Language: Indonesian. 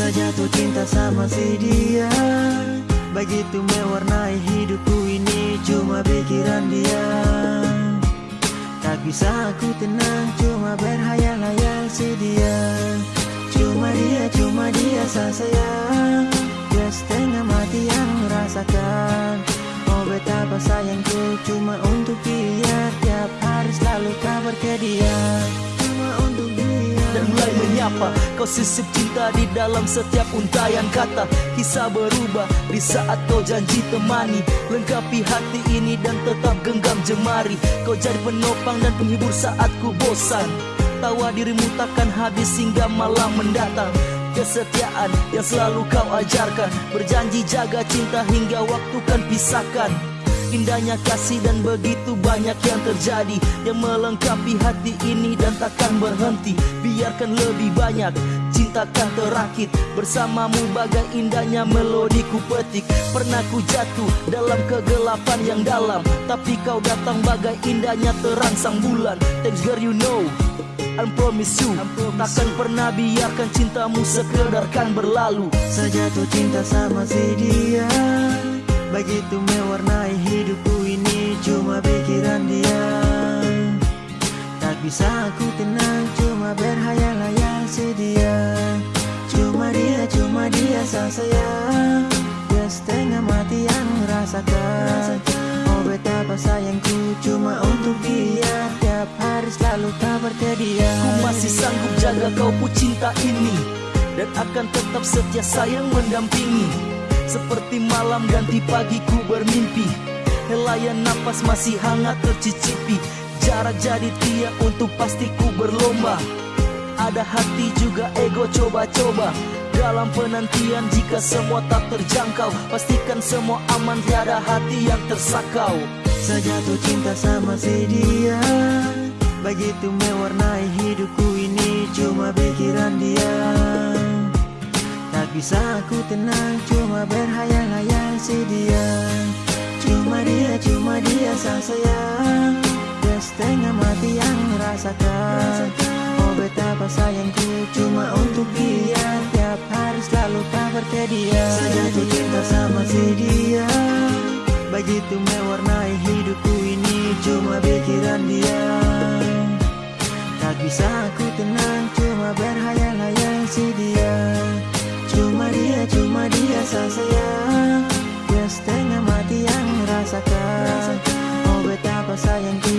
Saya jatuh cinta sama si dia. Begitu mewarnai hidupku ini Cuma pikiran dia. Tak bisa aku tenang Cuma berhayal-hayal si dia. Cuma dia, cuma dia saya sayang. Dia setengah mati yang rasakan Oh betapa sayangku cuma untuk dia. Tiap hari selalu kabar ke dia menyapa Kau sisip cinta di dalam setiap untayan kata? Kisah berubah di saat kau janji temani. Lengkapi hati ini dan tetap genggam jemari. Kau jadi penopang dan penghibur saat ku bosan. Tawa dirimu takkan habis hingga malam mendatang. Kesetiaan yang selalu kau ajarkan. Berjanji jaga cinta hingga waktu kan pisahkan Indahnya kasih dan begitu banyak yang terjadi. Yang melengkapi hati ini dan takkan berhenti. Biarkan lebih banyak cintakan terakit. Bersamamu bagai indahnya melodi ku petik. Pernah ku jatuh dalam kegelapan yang dalam. Tapi kau datang bagai indahnya terang sang bulan. Thanks girl you know. I promise you. Takkan pernah biarkan cintamu sekedar kan berlalu. Saya jatuh cinta sama si dia. Begitu mewarnai saya sayang Dia setengah mati yang rasakan. Oh betapa sayangku cuma untuk dia. Tiap hari selalu kabar ke Ku masih sanggup jaga kau pu cinta ini. Dan akan tetap setia sayang mendampingi. Seperti malam ganti pagi ku bermimpi. Helayan napas masih hangat tercicipi. Jarak jadi tiang untuk pasti ku berlomba. Ada hati juga ego coba-coba dalam penantian. Jika semua tak terjangkau Pastikan semua aman. Tiada hati yang tersakau. Saya jatuh cinta sama si dia. Begitu mewarnai hidupku ini Cuma pikiran dia. Tak bisa aku tenang Cuma berhayal-hayal si dia. Cuma dia, cuma dia saya sayang. Dia setengah mati yang rasakan dia. Saya jatuh cinta sama si dia. Begitu mewarnai hidupku ini Cuma pikiran dia. Tak bisa aku tenang Cuma berhayal-hayal si dia. Cuma dia, cuma dia saya sayang. Dia setengah mati yang rasakan. Oh betapa sayangku